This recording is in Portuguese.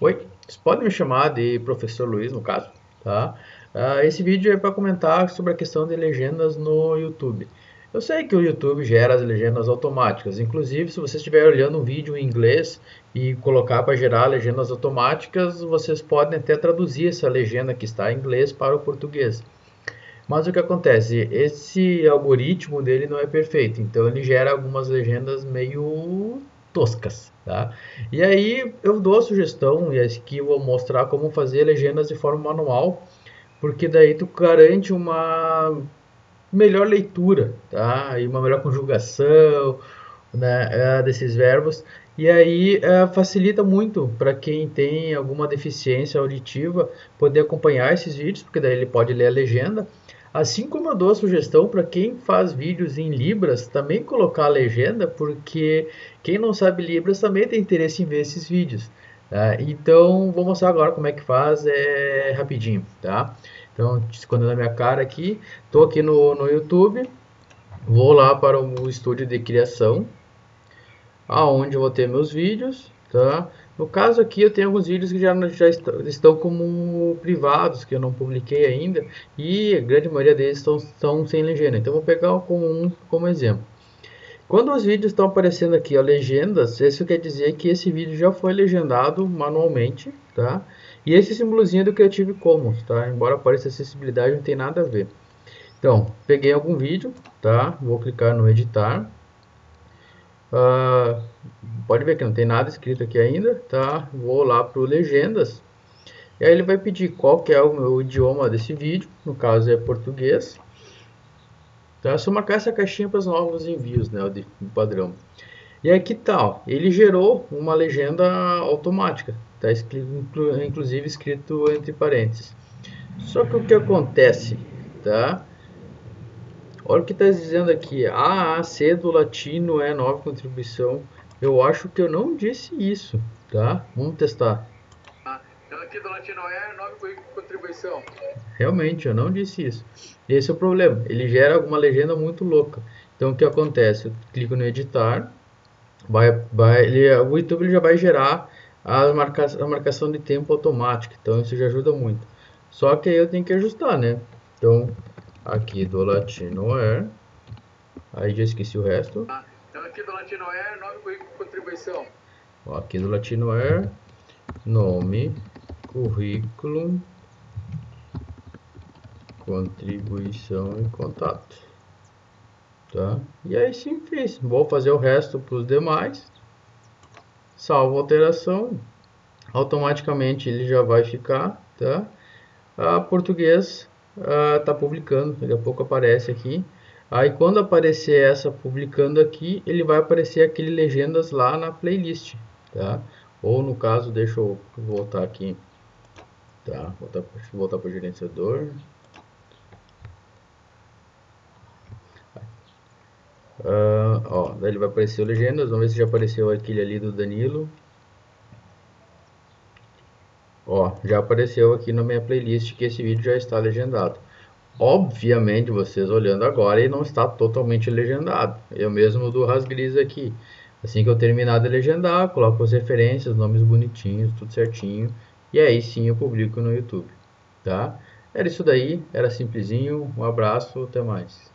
Oi, vocês podem me chamar de professor Luiz, no caso, tá? Uh, esse vídeo é para comentar sobre a questão de legendas no YouTube. Eu sei que o YouTube gera as legendas automáticas, inclusive se você estiver olhando um vídeo em inglês e colocar para gerar legendas automáticas, vocês podem até traduzir essa legenda que está em inglês para o português. Mas o que acontece? Esse algoritmo dele não é perfeito, então ele gera algumas legendas meio toscas, tá? E aí eu dou a sugestão, e aqui vou mostrar como fazer legendas de forma manual, porque daí tu garante uma melhor leitura, tá? E uma melhor conjugação, né, é, desses verbos. E aí é, facilita muito para quem tem alguma deficiência auditiva poder acompanhar esses vídeos, porque daí ele pode ler a legenda Assim como eu dou a sugestão para quem faz vídeos em Libras também colocar a legenda, porque quem não sabe Libras também tem interesse em ver esses vídeos. Tá? Então vou mostrar agora como é que faz é, rapidinho. Tá? Então escondendo a minha cara aqui, estou aqui no, no YouTube, vou lá para o estúdio de criação, aonde eu vou ter meus vídeos. Tá? No caso aqui eu tenho alguns vídeos que já, já estão como privados, que eu não publiquei ainda, e a grande maioria deles estão, estão sem legenda. Então vou pegar como um como exemplo. Quando os vídeos estão aparecendo aqui, a legendas, isso quer dizer que esse vídeo já foi legendado manualmente, tá? E esse símbolozinho é do Creative Commons, tá? Embora apareça acessibilidade, não tem nada a ver. Então, peguei algum vídeo, tá? Vou clicar no editar. Uh, pode ver que não tem nada escrito aqui ainda, tá? Vou lá para o legendas. E aí ele vai pedir qual que é o meu idioma desse vídeo, no caso é português. Tá? É só marcar essa caixinha para os novos envios, né, de padrão. E aqui tal, ele gerou uma legenda automática, tá inclusive escrito entre parênteses. Só que o que acontece, tá? Olha o que está dizendo aqui. A, do latino é nova contribuição. Eu acho que eu não disse isso, tá? Vamos testar. Ah, aqui do latino é contribuição. Realmente, eu não disse isso. Esse é o problema. Ele gera alguma legenda muito louca. Então, o que acontece? Eu clico no editar. Vai, vai, ele, o YouTube ele já vai gerar a, marca, a marcação de tempo automática. Então, isso já ajuda muito. Só que aí eu tenho que ajustar, né? Então, aqui do Latino Air. Aí já esqueci o resto. Ah, aqui do Latino Air, nome, currículo, contribuição. Aqui do nome, currículo, contribuição e contato. Tá? E aí sim fiz. Vou fazer o resto para os demais. Salvo alteração. Automaticamente ele já vai ficar, tá? A português está ah, publicando, daqui a pouco aparece aqui. Aí quando aparecer essa publicando aqui, ele vai aparecer aquele legendas lá na playlist, tá? Ou no caso, deixa eu voltar aqui, tá? Voltar, voltar para o gerenciador. Uh, ó, daí ele vai aparecer o legendas, vamos ver se já apareceu aquele ali do Danilo. Ó, já apareceu aqui na minha playlist que esse vídeo já está legendado. Obviamente, vocês olhando agora, ele não está totalmente legendado. Eu mesmo do Rasgris aqui. Assim que eu terminar de legendar, coloco as referências, nomes bonitinhos, tudo certinho. E aí sim eu publico no YouTube, tá? Era isso daí, era simplesinho. Um abraço, até mais.